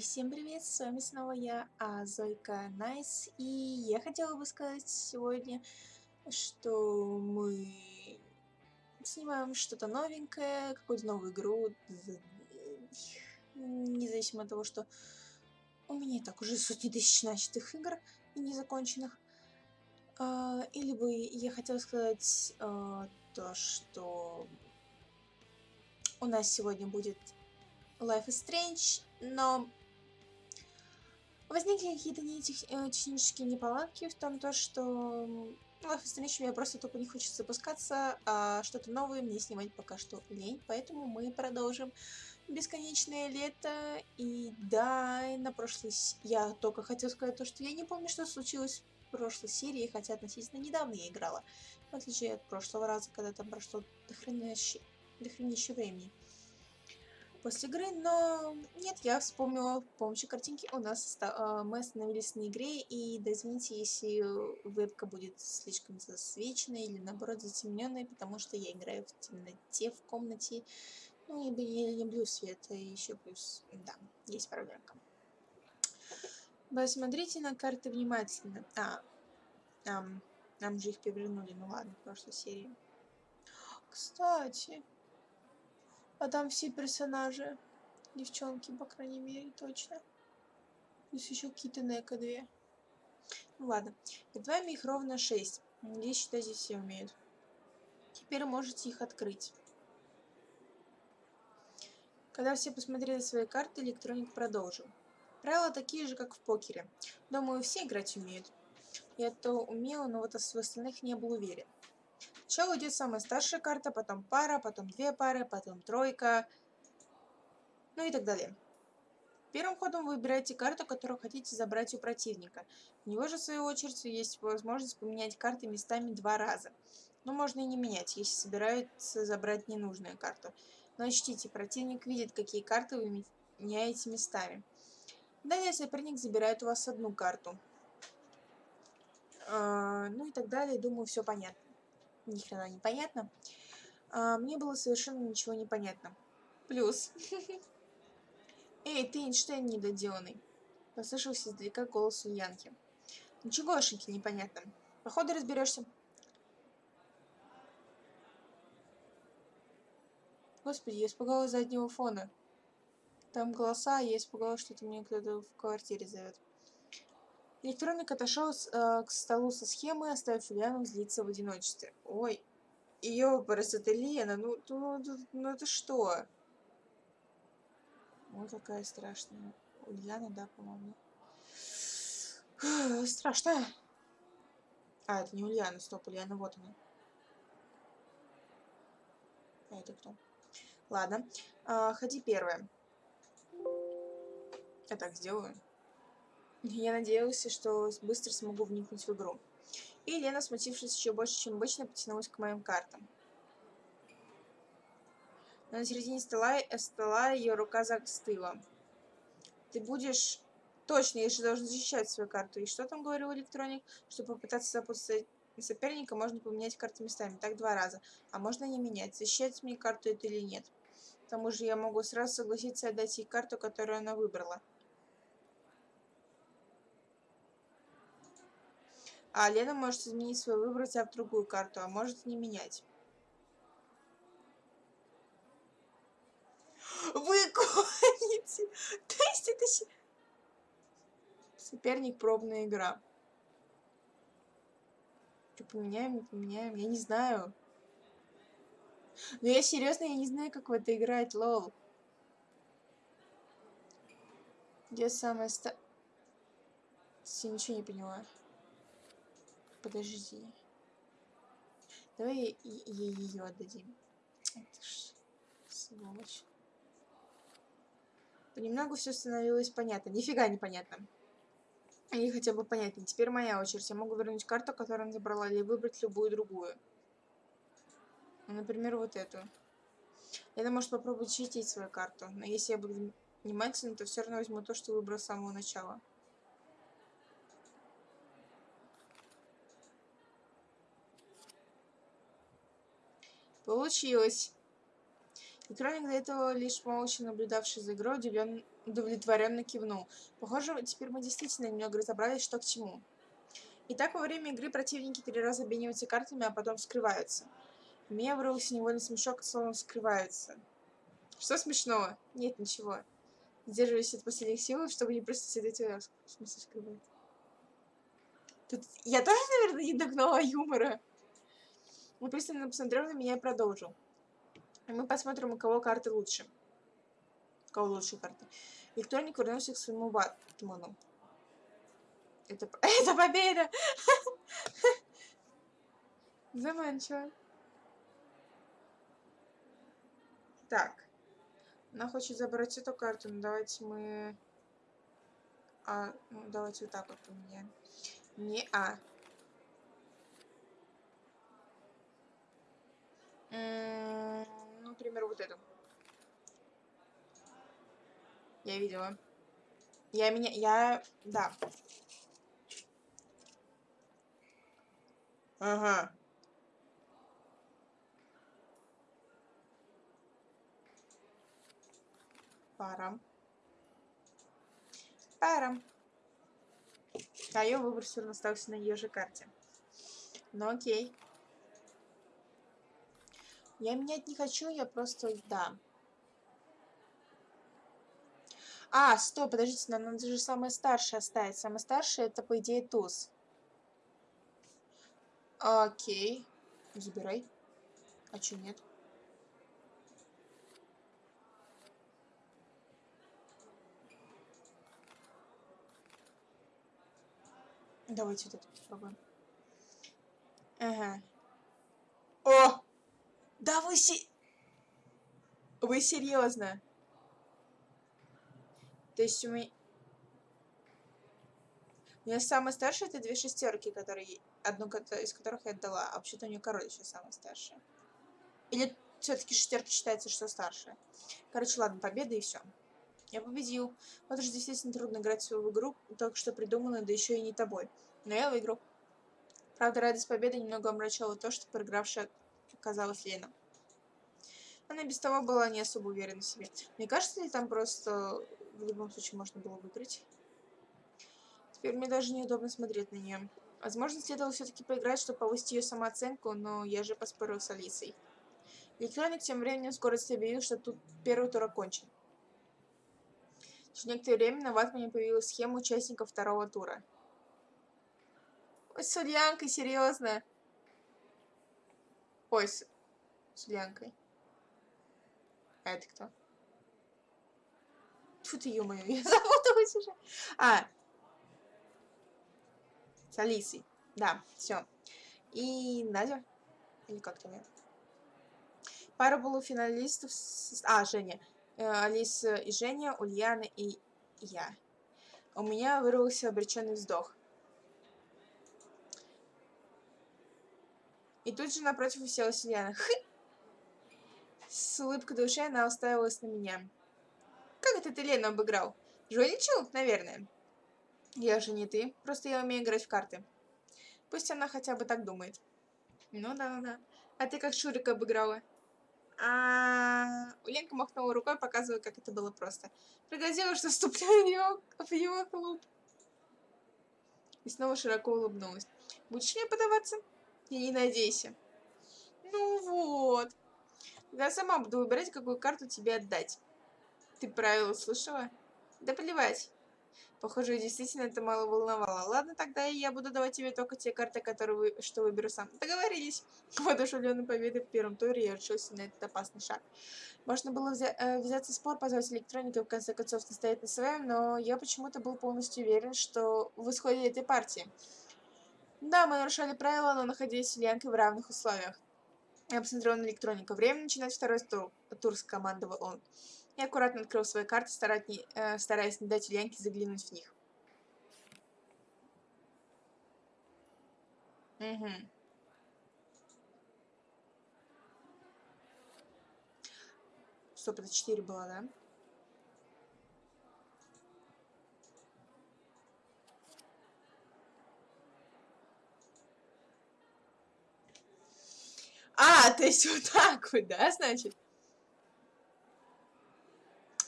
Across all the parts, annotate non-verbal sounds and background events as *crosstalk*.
Всем привет, с вами снова я, а, Зойка Найс, и я хотела бы сказать сегодня, что мы снимаем что-то новенькое, какую-то новую игру, независимо от того, что у меня так уже сотни тысяч начатых игр и незаконченных. А, или бы я хотела сказать а, то, что у нас сегодня будет Life is Strange, но возникли какие-то не тех, э, технические неполадки в том, то, что Life is Strange мне просто только не хочется запускаться, а что-то новое мне снимать пока что лень, поэтому мы продолжим бесконечное лето. И да, на прошлой... Я только хотела сказать то, что я не помню, что случилось в прошлой серии, хотя относительно недавно я играла. В отличие от прошлого раза, когда там прошло дохренище, дохренище времени после игры, но нет, я вспомнила, помощью картинки у нас э, мы остановились на игре, и да извините, если вебка будет слишком засвеченной или наоборот затемненной, потому что я играю в темноте в комнате, ну и я не люблю свет, и еще плюс, да, есть проблемка. Посмотрите на карты внимательно. А, нам, нам же их перевернули, ну ладно, в прошлой серии. Кстати, а там все персонажи. Девчонки, по крайней мере, точно. Плюс еще какие-то Нека две. Ну ладно. Перед вами их ровно 6. Надеюсь, считать здесь все умеют. Теперь можете их открыть. Когда все посмотрели свои карты, электроник продолжил. Правила такие же, как в покере. Думаю, все играть умеют. Я то умела, но вот в остальных не был уверен. Сначала идет самая старшая карта, потом пара, потом две пары, потом тройка, ну и так далее. Первым ходом вы выбираете карту, которую хотите забрать у противника. У него же, в свою очередь, есть возможность поменять карты местами два раза. Но можно и не менять, если собираются забрать ненужную карту. Но учтите, противник видит, какие карты вы меняете местами. Далее соперник забирает у вас одну карту. А, ну и так далее, думаю, все понятно ни хрена не понятно. А, мне было совершенно ничего не понятно. Плюс. *laughs* Эй, ты Эйнштейн недоделанный. Послышался издалека голос Ульянки. Ничегошеньки непонятно. Походу разберешься. Господи, я испугалась заднего фона. Там голоса, я испугалась, что это мне кто-то в квартире зовет. Электроник отошел э, к столу со схемой, оставив Ульяну злиться в одиночестве. Ой, ёпарас, это Лена, ну, ну, ну, ну это что? Ой, какая страшная. Ульяна, да, по-моему. Страшная. А, это не Ульяна, стоп, Ульяна, вот она. А это кто? Ладно. А, ходи первая. Я так сделаю. Я надеялся, что быстро смогу вникнуть в игру. И Лена, смутившись еще больше, чем обычно, потянулась к моим картам. Но на середине стола, э, стола ее рука застыла. Ты будешь... Точно, я же должен защищать свою карту. И что там говорил электроник? Чтобы попытаться запустить соперника, можно поменять карты местами. Так два раза. А можно не менять, защищать мне карту это или нет. К тому же я могу сразу согласиться отдать ей карту, которую она выбрала. А Лена может изменить свой выбор, взяв другую карту, а может не менять. Вы *laughs* гоните! То есть это... Соперник пробная игра. Что, поменяем, не поменяем? Я не знаю. Но я серьезно, я не знаю, как в это играть, лол. Где самая ста... Я ничего не поняла. Подожди. Давай ей ее отдадим. Это ж сволочь. Понемногу все становилось понятно. Нифига не понятно. Или хотя бы понятнее. Теперь моя очередь. Я могу вернуть карту, которую она забрала, или выбрать любую другую. Ну, например, вот эту. Я может попробовать читить свою карту. Но если я буду внимательным, то все равно возьму то, что выбрал с самого начала. Получилось. Электроник, до этого лишь молча наблюдавший за игрой, удивлен... удовлетворенно кивнул. Похоже, теперь мы действительно немного разобрались, что к чему. Итак, во время игры противники три раза обмениваются картами, а потом скрываются. Меня вырвался невольный смешок, словно скрываются. Что смешного? Нет, ничего. Сдерживаюсь от последних сил, чтобы не просто сидеть в смысле скрывать. Тут... Я тоже, наверное, не догнала юмора. Он пристально посмотрел на меня и продолжил. Мы посмотрим, у кого карты лучше. У кого лучше карты. Электроник вернулся к своему Батману. Это, *laughs* это победа! *laughs* Заманчиво. Так. Она хочет забрать эту карту, но давайте мы... А, ну, давайте вот так вот поменяем. Не А. например, вот эту. Я видела. Я меня... Я... Да. Ага. Парам. Парам. А ее выбор все равно остался на ее же карте. Ну окей. Я менять не хочу, я просто... Да. А, стоп, подождите, нам надо же самое старшее оставить. Самое старшее это, по идее, туз. Окей. Забирай. А че нет? Давайте вот это попробуем. Ага. О! Да вы си... Вы серьезно? То есть у меня... У меня самый старший это две шестерки, которые... Одну из которых я отдала. А вообще-то у нее король еще самый старший. Или все-таки шестерки считается, что старшая. Короче, ладно, победа и все. Я победил. Вот уж действительно трудно играть в свою игру, только что придуманную, да еще и не тобой. Но я выиграл. Правда, радость победы немного омрачала то, что проигравшая оказалась Лена. Она без того была не особо уверена в себе. Мне кажется, ли там просто в любом случае можно было выиграть? Теперь мне даже неудобно смотреть на нее. Возможно, следовало все-таки поиграть, чтобы повысить ее самооценку, но я же поспорил с Алисой. Электроник тем временем в объявил, что тут первый тур окончен. Через некоторое время на ватмане появилась схема участников второго тура. Ой, с Ульянкой, серьезно. Ой, с, с Ульянкой. А это кто? Фу ты, ё-моё, *laughs* я запуталась уже. А. С Алисой. Да, все. И Надя. Или как там я? Пара полуфиналистов. С... А, Женя. Э, Алиса и Женя, Ульяна и я. У меня вырвался обреченный вздох. И тут же напротив уселась Ульяна. Хы! С улыбкой души она уставилась на меня. «Как это ты Лену обыграл? Жульничал, наверное?» «Я же не ты, просто я умею играть в карты». Пусть она хотя бы так думает. «Ну да, ну да. А ты как Шурика обыграла?» А Ленка махнула рукой, показывая, как это было просто. Пригрозила, что вступлю в его, в его клуб. И снова широко улыбнулась. «Будешь мне подаваться?» «Я не надейся». «Ну вот». Я сама буду выбирать, какую карту тебе отдать. Ты правила слышала? Да плевать. Похоже, действительно это мало волновало. Ладно, тогда я буду давать тебе только те карты, которые вы, что выберу сам. Договорились. *laughs* Воодушевленной победы в первом туре я решился на этот опасный шаг. Можно было взя э, взяться спор, позвать электроника в конце концов настоять на своем, но я почему-то был полностью уверен, что в исходе этой партии. Да, мы нарушали правила, но находились с Ильянкой в равных условиях. Я посмотрел на электронику. Время начинать второй тур, тур скомандовал он. Я аккуратно открыл свои карты, не, э, стараясь не дать Ульянке заглянуть в них. Угу. Стоп, это 4 было, да? А, то есть вот так вот, да, значит?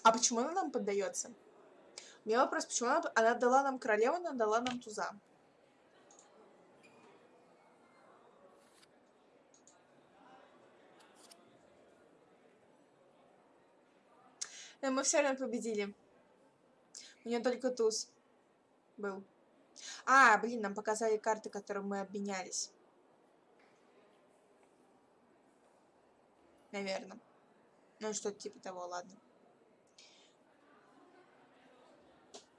А почему она нам поддается? У меня вопрос, почему она, она дала нам королеву, она дала нам туза? Но мы все равно победили. У нее только туз был. А, блин, нам показали карты, которые мы обменялись. Наверное. Ну, что-то типа того, ладно.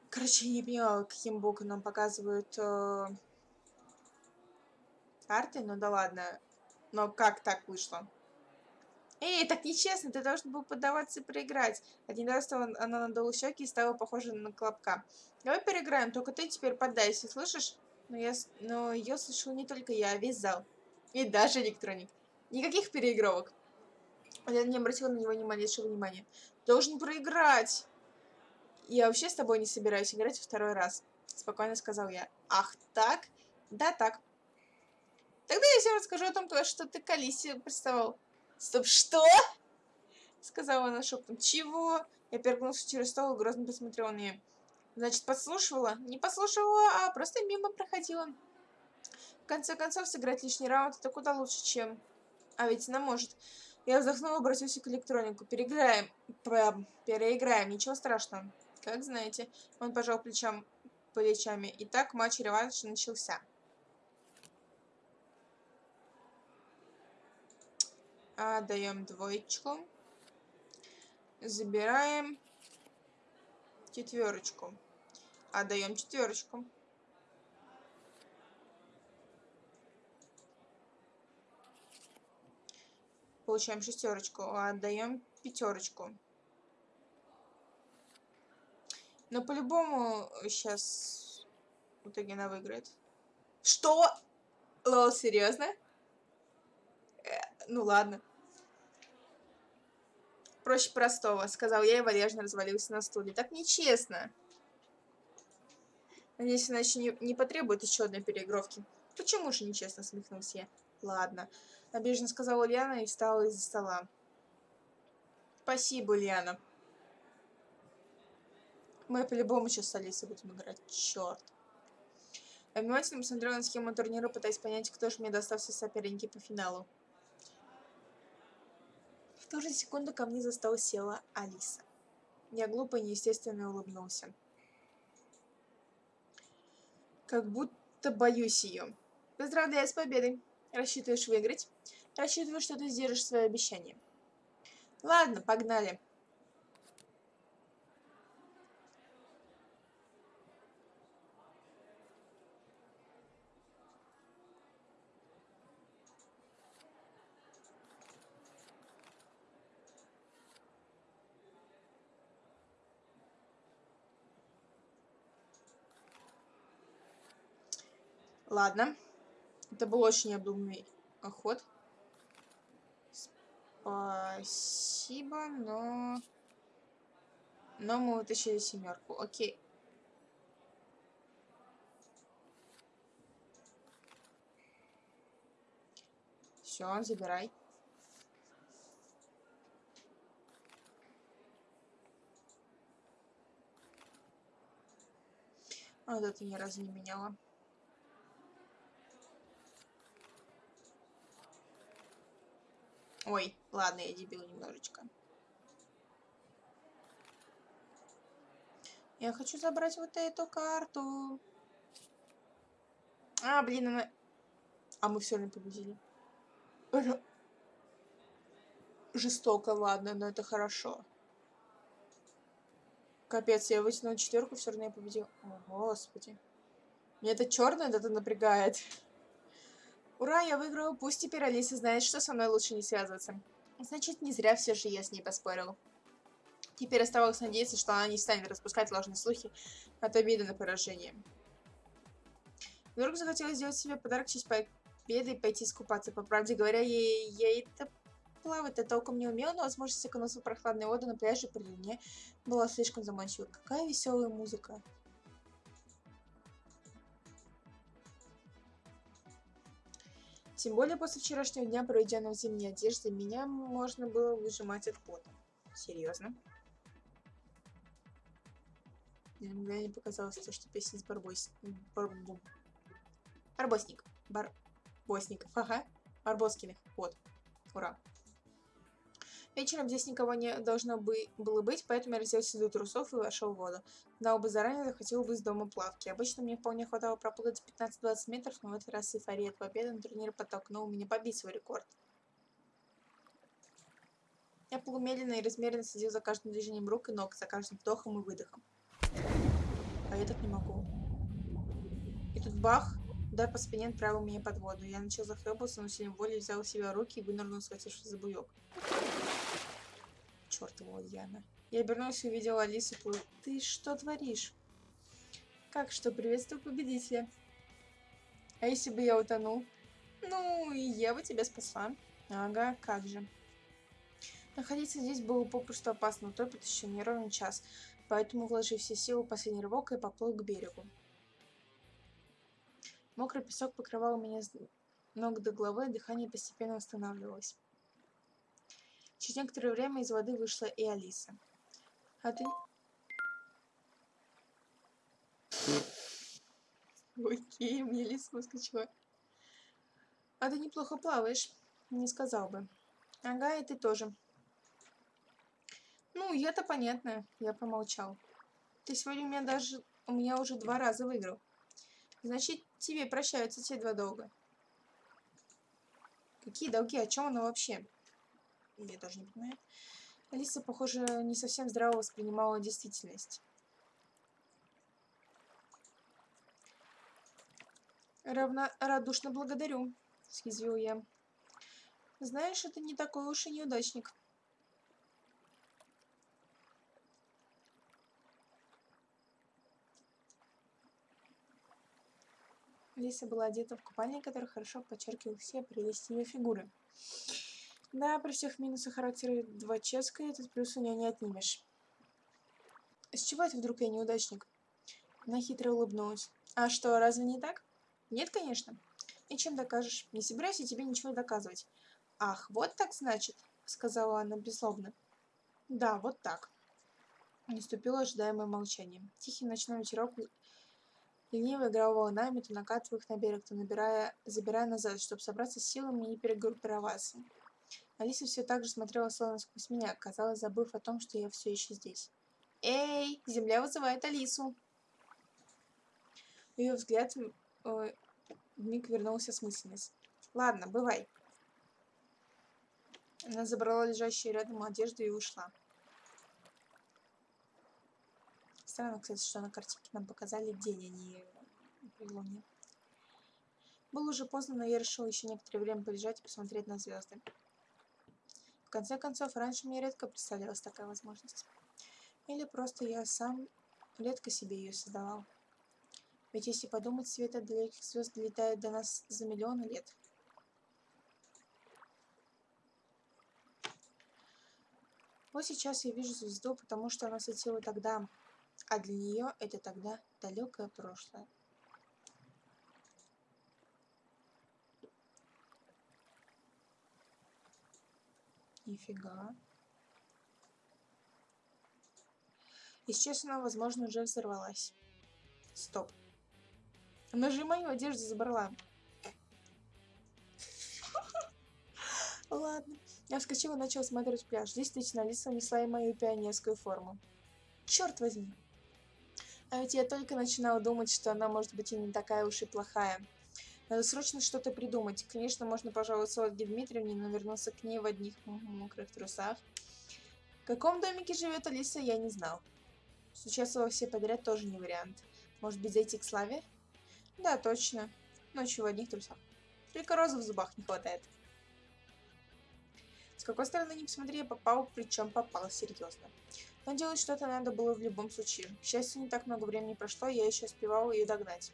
Короче, я не поняла, каким боком нам показывают э, карты, ну да ладно. Но как так вышло? Эй, так нечестно, ты должен был поддаваться и проиграть. Один раз она надула щеки и стала похожа на клопка. Давай переиграем, только ты теперь поддайся, слышишь? Но, я, но ее слышал не только я, а весь зал. И даже электроник. Никаких переигровок. Я не обратила на него ни малейшего внимания. Должен проиграть. Я вообще с тобой не собираюсь играть второй раз. Спокойно сказал я. Ах, так? Да, так. Тогда я всем расскажу о том, что ты к Алисе приставал. Стоп, что? Сказала она шепотом. Чего? Я перегнулся через стол и грозно посмотрела на нее. Значит, подслушивала? Не подслушивала, а просто мимо проходила. В конце концов, сыграть лишний раунд это куда лучше, чем... А ведь она может. Я вздохнула, обратился к электронику. Переиграем. Переиграем, ничего страшного. Как знаете. Он пожал плечам, плечами. Итак, матч-реванш начался. Отдаем двоечку. Забираем четверочку. Отдаем четверочку. Получаем шестерочку. Отдаем пятерочку. Но по-любому сейчас итоге она выиграет. Что? Лол, серьезно? Э, ну ладно. Проще простого, сказал я и валежно развалился на стуле. Так нечестно. Надеюсь, она еще не, не потребует еще одной переигровки. Почему же нечестно, смехнулся я. Ладно. Обиженно сказала Ульяна и встала из-за стола. Спасибо, Ульяна. Мы по-любому сейчас с Алисой будем играть. Черт. Я внимательно посмотрела на схему турнира, пытаясь понять, кто же мне достался соперники по финалу ту же секунду ко мне за стол села Алиса. Я глупо и неестественно улыбнулся. Как будто боюсь ее. Поздравляю с победой. Рассчитываешь выиграть? Рассчитываю, что ты сдержишь свое обещание. Ладно, погнали. Ладно. Это был очень обдуманный ход. Спасибо, но... Но мы вытащили семерку. Окей. Все, забирай. А вот это ни разу не меняла. Ой, ладно, я дебил немножечко. Я хочу забрать вот эту карту. А, блин, она... А мы все равно победили. Жестоко, ладно, но это хорошо. Капец, я вытянула четверку, все равно я победил. О, господи. Мне это черное это напрягает. Ура, я выиграла, пусть теперь Алиса знает, что со мной лучше не связываться. Значит, не зря все же я с ней поспорил. Теперь оставалось надеяться, что она не станет распускать ложные слухи от обиды на поражение. Вдруг захотелось сделать себе подарок в честь победы и пойти искупаться. По правде говоря, я, я это плавать-то толком не умела, но возможность окунуться в прохладную воду на пляже при луне была слишком заманчива. Какая веселая музыка. Тем более после вчерашнего дня, проведенного в зимней одежде, меня можно было выжимать от пота. Серьезно? Мне мгновение показалось, то, что песня из Барбос... Барбу... Барбосник. Барбосников. Ага. Барбоскиных. Вот. Ура. Вечером здесь никого не должно бы было быть, поэтому я разделся до трусов и вошел в воду. Знал бы заранее, захватил бы из дома плавки. Обычно мне вполне хватало проплыть 15-20 метров, но в этот раз эйфория от победы на турнире подтолкнула меня побить свой рекорд. Я полумедленно и размеренно следил за каждым движением рук и ног, за каждым вдохом и выдохом. А я так не могу. И тут бах! Удар по спине отправил меня под воду. Я начал захлебываться, но сильным волей взял себя руки и вынырнул, схватившись за буёк. Чёртова Яна. Я обернулся и увидела Алису. Ты что творишь? Как что? Приветствую победителя. А если бы я утонул? Ну, и я бы тебя спасла. Ага, как же. Находиться здесь было попросту опасно, утопит еще не ровен час, поэтому, вложив все силы в последний рывок, и поплыл к берегу. Мокрый песок покрывал меня с ног до головы, дыхание постепенно восстанавливалось. Через некоторое время из воды вышла и Алиса. А ты... Окей, мне Алиса выскочила. А ты неплохо плаваешь, не сказал бы. Ага, и ты тоже. Ну, я-то понятно, я помолчал. Ты сегодня у меня даже... У меня уже два раза выиграл. Значит, тебе прощаются те два долга. Какие долги? О чем она вообще? Я даже не понимаю. Алиса, похоже, не совсем здраво воспринимала действительность. Равно радушно благодарю, съязвил я. Знаешь, это не такой уж и неудачник. Лиса была одета в купальник, который хорошо подчеркивал все прелести ее фигуры. Да, при всех минусах характера Дваческа этот плюс у нее не отнимешь. С чего это вдруг я неудачник? Она хитро улыбнулась. А что, разве не так? Нет, конечно. И чем докажешь? Не собираюсь я тебе ничего доказывать. Ах, вот так значит, сказала она беззлобно. Да, вот так. Наступило ожидаемое молчание. Тихий ночной ветерок Лениво играл волнами, то накатывая их на берег, то набирая, забирая назад, чтобы собраться с силами и перегруппироваться. Алиса все так же смотрела словно сквозь меня, казалось, забыв о том, что я все еще здесь. «Эй, земля вызывает Алису!» Ее взгляд э, вмиг вернулся смысленность. «Ладно, бывай». Она забрала лежащую рядом одежду и ушла. Странно, кстати, что на картинке нам показали день, а не при луне. Было уже поздно, но я решил еще некоторое время полежать и посмотреть на звезды. В конце концов, раньше мне редко представлялась такая возможность. Или просто я сам редко себе ее создавал. Ведь если подумать, свет от далеких звезд долетает до нас за миллионы лет. Вот сейчас я вижу звезду, потому что она светила тогда, а для нее это тогда далекое прошлое. Нифига. И сейчас она, возможно, уже взорвалась. Стоп. Она же мою одежду забрала. *laughs* Ладно. Я вскочила и начала смотреть пляж. Действительно, Алиса несла и мою пионерскую форму. Черт возьми. А ведь я только начинала думать, что она может быть и не такая уж и плохая. Надо срочно что-то придумать. Конечно, можно пожаловаться Ольге Дмитриевне, но вернуться к ней в одних мокрых трусах. В каком домике живет Алиса, я не знал. Сейчас во все подряд тоже не вариант. Может быть, зайти к Славе? Да, точно. Ночью в одних трусах. Только розы в зубах не хватает. С какой стороны не посмотри, я попал, причем попал серьезно. Но делать что-то надо было в любом случае. К счастью, не так много времени прошло, я еще успевал ее догнать.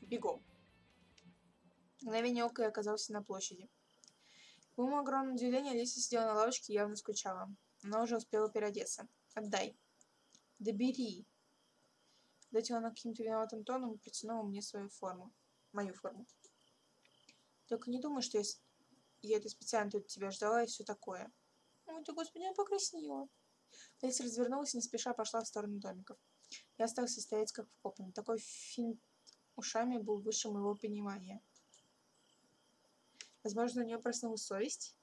Бегом. Мгновение ока я оказался на площади. К моему огромному удивлению, Алиса сидела на лавочке и явно скучала. Она уже успела переодеться. «Отдай». «Да бери». Ответила она каким-то виноватым тоном и протянула мне свою форму. Мою форму. «Только не думай, что я, я это специально тут тебя ждала и все такое». «Ой, ты, господи, я покраснела». Эльса развернулась и не спеша пошла в сторону домиков. Я остался стоять как вкопанный. Такой финт ушами был выше моего понимания. Возможно, у нее проснулась совесть.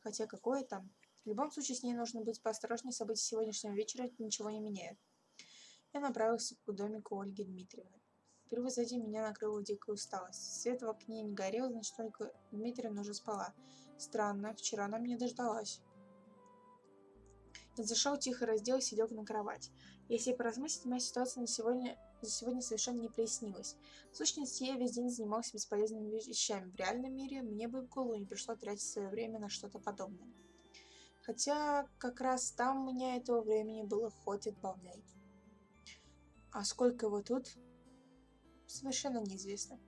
Хотя какое там. В любом случае, с ней нужно быть поосторожнее. События сегодняшнего вечера ничего не меняют. Я направился к домику Ольги Дмитриевны. Впервые за день меня накрыла дикая усталость. Свет в окне не горел, значит, только Дмитриевна уже спала. Странно, вчера она меня дождалась. Зашел, тихо разделся и лег на кровать. Если поразмыслить, моя ситуация на сегодня, за сегодня совершенно не прояснилась. В сущности, я весь день занимался бесполезными вещами. В реальном мире мне бы в голову не пришло тратить свое время на что-то подобное. Хотя, как раз там у меня этого времени было хоть отбавляй. А сколько его тут? Совершенно неизвестно.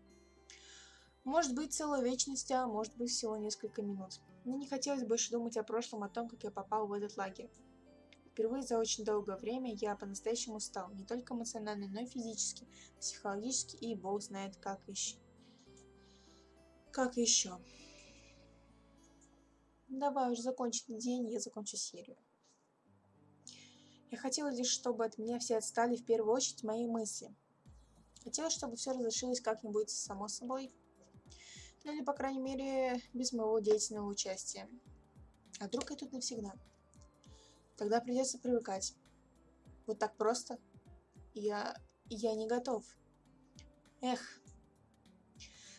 Может быть, целая вечность, а может быть, всего несколько минут. Мне не хотелось больше думать о прошлом, о том, как я попал в этот лагерь. Впервые за очень долгое время я по-настоящему устал, не только эмоционально, но и физически, психологически, и бог знает как еще. Как еще. Давай уже закончить день, я закончу серию. Я хотела лишь, чтобы от меня все отстали в первую очередь мои мысли. Хотела, чтобы все разрешилось как-нибудь само собой. Ну или, по крайней мере, без моего деятельного участия. А вдруг я тут навсегда? Тогда придется привыкать. Вот так просто? Я... я не готов. Эх.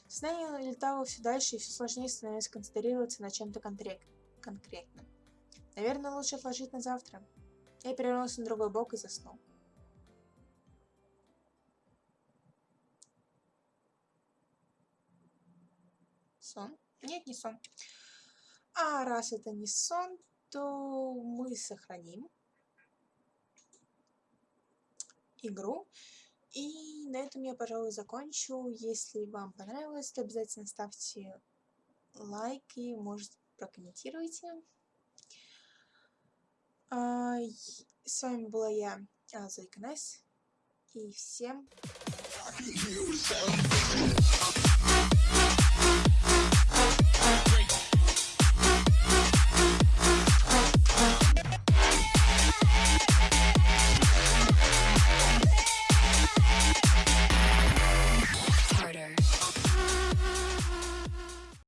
Сознание летало все дальше, и все сложнее становилось концентрироваться на чем-то конкретном. Наверное, лучше отложить на завтра. Я перевернулся на другой бок и заснул. Сон? Нет, не сон. А раз это не сон, то мы сохраним игру. И на этом я, пожалуй, закончу. Если вам понравилось, то обязательно ставьте лайки, может, прокомментируйте. А, с вами была я, Зойка Найс. И всем...